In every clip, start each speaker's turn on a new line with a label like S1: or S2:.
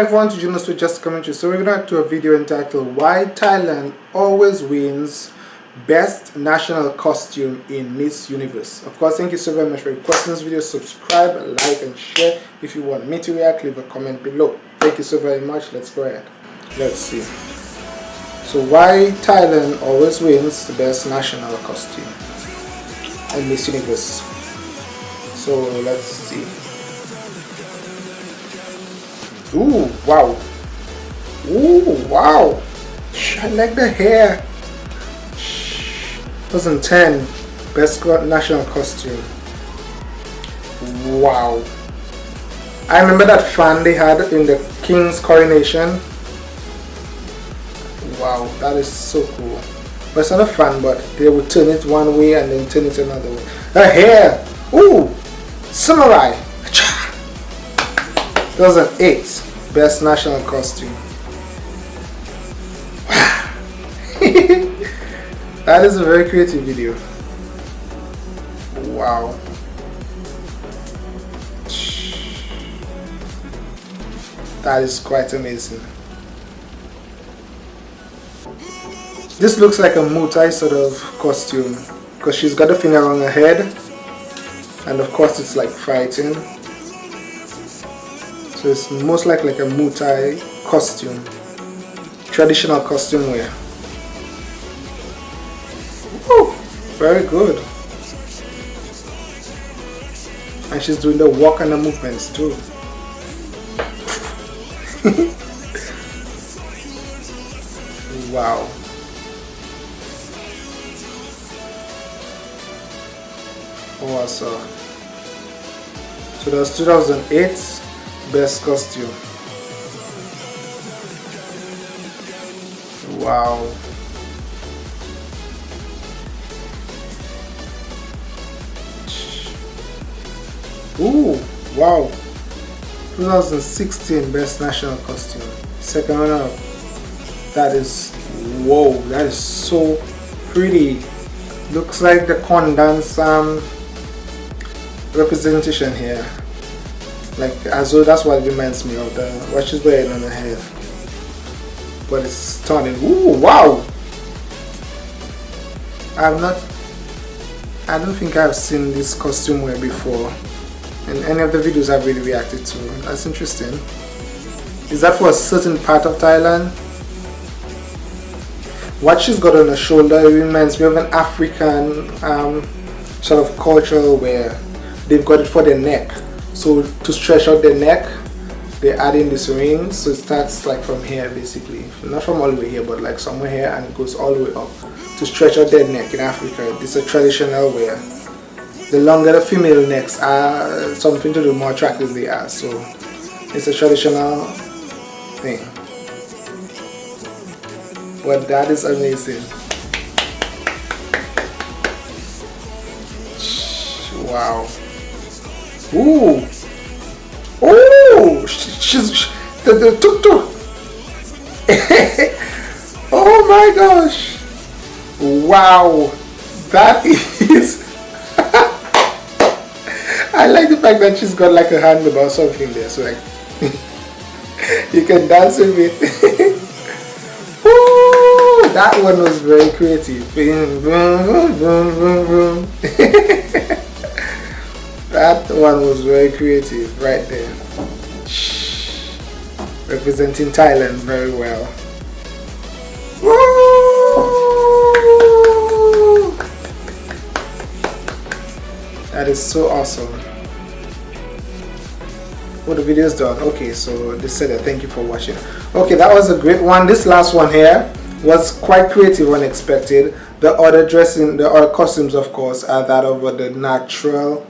S1: everyone to join us with Just Commentary. So we're going to do a video entitled Why Thailand Always Wins Best National Costume in Miss Universe. Of course, thank you so very much for requesting this video. Subscribe, like and share. If you want me to react, leave a comment below. Thank you so very much. Let's go ahead. Let's see. So why Thailand always wins the best national costume in Miss Universe. So let's see. Ooh, wow. Ooh, wow. I like the hair. 2010 Best National Costume. Wow. I remember that fan they had in the King's coronation. Wow, that is so cool. But it's not a fan, but they would turn it one way and then turn it another way. The hair. Ooh, samurai. 2008 Best National Costume. that is a very creative video. Wow. That is quite amazing. This looks like a Muay sort of costume because she's got a finger on her head and of course it's like fighting so it's most likely like a Muay costume. Traditional costume wear. Woo, very good. And she's doing the walk and the movements too. wow. Awesome. So that's 2008 best costume. Wow. Ooh, wow. 2016 best national costume. Second runner that is whoa that is so pretty. Looks like the Khon dance um, representation here like though that's what reminds me of the what she's wearing on her head but it's stunning. Ooh, wow! I've not I don't think I've seen this costume wear before. In any of the videos I've really reacted to. That's interesting. Is that for a certain part of Thailand? What she's got on her shoulder reminds me of an African um, sort of cultural wear. They've got it for their neck so to stretch out the neck they add in this ring. So it starts like from here basically. Not from all the way here but like somewhere here and it goes all the way up to stretch out their neck in Africa. It's a traditional wear. The longer the female necks are something to do more attractive they are. So it's a traditional thing. But that is amazing. Wow Ooh. Ooh. She's she, the, the tuk tuk. oh my gosh. Wow. That is. I like the fact that she's got like a handle or something there. So like. you can dance with it. Ooh, that one was very creative. That one was very creative right there. Representing Thailand very well. That is so awesome. Well, the video is done. Okay, so this said that. Thank you for watching. Okay, that was a great one. This last one here was quite creative, unexpected. The other dressing, the other costumes, of course, are that of the natural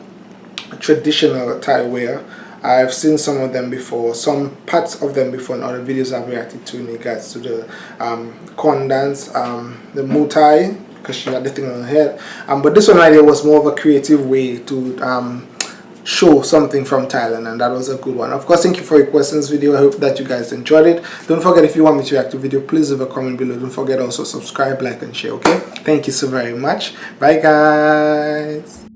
S1: traditional Thai wear. I've seen some of them before, some parts of them before in other videos I've reacted to in regards to the um, Khon dance, um, the Muay because she had the thing on her head. Um, but this one idea was more of a creative way to um, show something from Thailand and that was a good one. Of course, thank you for your questions video. I hope that you guys enjoyed it. Don't forget if you want me to react to video, please leave a comment below. Don't forget also subscribe, like and share, okay? Thank you so very much. Bye guys.